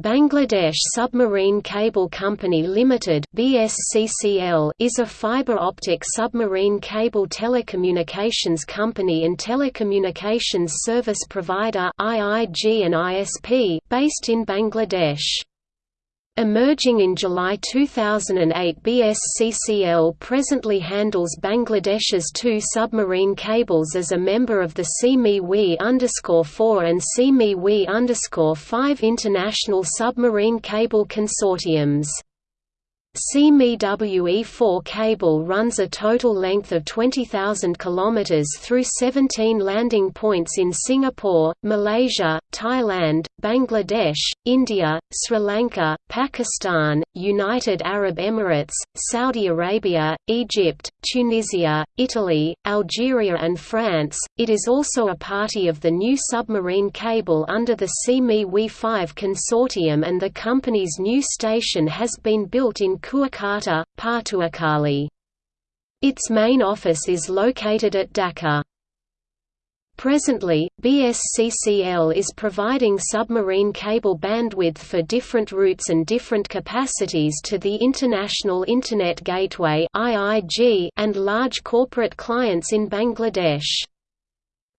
Bangladesh Submarine Cable Company Limited (BSCCL) is a fiber optic submarine cable telecommunications company and telecommunications service provider (IIG and ISP) based in Bangladesh. Emerging in July 2008 BSCCL presently handles Bangladesh's two submarine cables as a member of the CME 4 and CME 5 international submarine cable consortiums. SEA-ME-WE 4 cable runs a total length of 20,000 km through 17 landing points in Singapore, Malaysia, Thailand, Bangladesh, India, Sri Lanka, Pakistan, United Arab Emirates, Saudi Arabia, Egypt, Tunisia, Italy, Algeria and France. It is also a party of the new submarine cable under the CME 5 consortium and the company's new station has been built in Kuakata, Patuakhali. Its main office is located at Dhaka. Presently, BSCCL is providing submarine cable bandwidth for different routes and different capacities to the International Internet Gateway and large corporate clients in Bangladesh.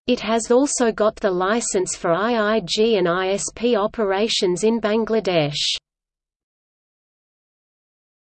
It has also got the license for IIG and ISP operations in Bangladesh.